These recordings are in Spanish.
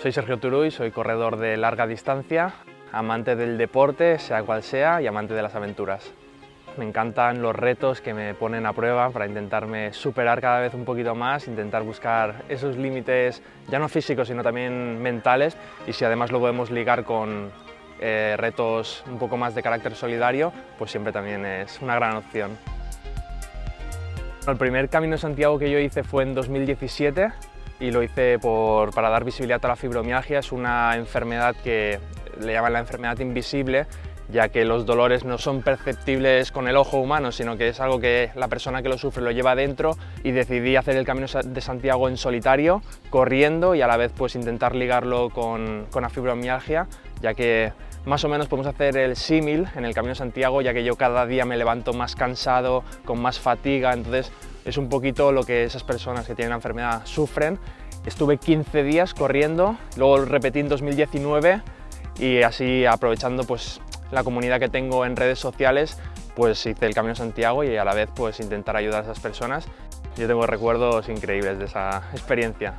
Soy Sergio Turuy, soy corredor de larga distancia, amante del deporte, sea cual sea, y amante de las aventuras. Me encantan los retos que me ponen a prueba para intentarme superar cada vez un poquito más, intentar buscar esos límites, ya no físicos, sino también mentales, y si además lo podemos ligar con eh, retos un poco más de carácter solidario, pues siempre también es una gran opción. El primer Camino de Santiago que yo hice fue en 2017 y lo hice para dar visibilidad a la fibromialgia. Es una enfermedad que le llaman la enfermedad invisible, ya que los dolores no son perceptibles con el ojo humano, sino que es algo que la persona que lo sufre lo lleva dentro y decidí hacer el Camino de Santiago en solitario, corriendo y a la vez pues intentar ligarlo con, con la fibromialgia, ya que más o menos podemos hacer el símil en el Camino de Santiago, ya que yo cada día me levanto más cansado, con más fatiga, entonces es un poquito lo que esas personas que tienen la enfermedad sufren. Estuve 15 días corriendo, luego repetí en 2019 y así aprovechando pues la comunidad que tengo en redes sociales, pues hice el Camino Santiago y a la vez pues intentar ayudar a esas personas. Yo tengo recuerdos increíbles de esa experiencia.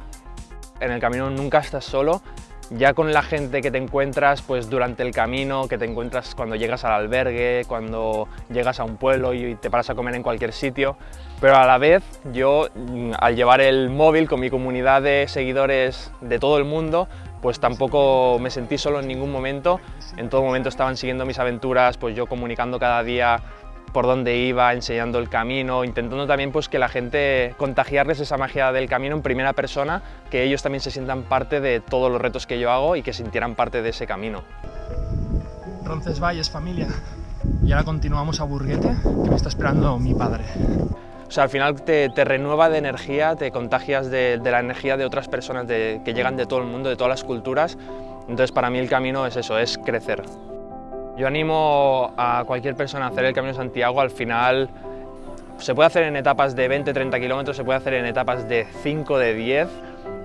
En el camino nunca estás solo, ya con la gente que te encuentras pues durante el camino, que te encuentras cuando llegas al albergue, cuando llegas a un pueblo y te paras a comer en cualquier sitio, pero a la vez yo mm, al llevar el móvil con mi comunidad de seguidores de todo el mundo, pues tampoco me sentí solo en ningún momento, en todo momento estaban siguiendo mis aventuras, pues yo comunicando cada día por dónde iba, enseñando el camino, intentando también pues, que la gente contagiarles esa magia del camino en primera persona, que ellos también se sientan parte de todos los retos que yo hago y que sintieran parte de ese camino. Roncesvalles, familia. Y ahora continuamos a Burguete, que me está esperando mi padre. O sea, al final te, renueva de energía, te contagias de, la energía de otras personas que llegan de todo el mundo, de todas las culturas. Entonces para mí el camino es eso, es crecer. Yo animo a cualquier persona a hacer el Camino Santiago, al final se puede hacer en etapas de 20-30 kilómetros, se puede hacer en etapas de 5, de 10,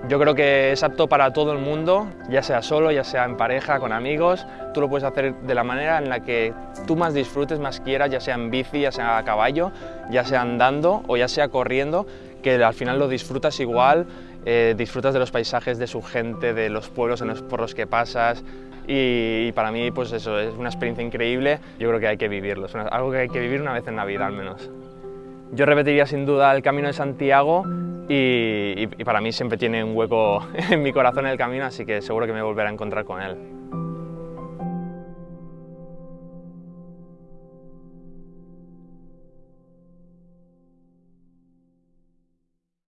yo creo que es apto para todo el mundo, ya sea solo, ya sea en pareja, con amigos. Tú lo puedes hacer de la manera en la que tú más disfrutes, más quieras, ya sea en bici, ya sea a caballo, ya sea andando o ya sea corriendo, que al final lo disfrutas igual, eh, disfrutas de los paisajes, de su gente, de los pueblos por los que pasas y, para mí pues eso es una experiencia increíble, yo creo que hay que vivirlo, es algo que hay que vivir una vez en la vida al menos. Yo repetiría sin duda el Camino de Santiago y, para mí siempre tiene un hueco en mi corazón el camino, así que seguro que me volveré a encontrar con él.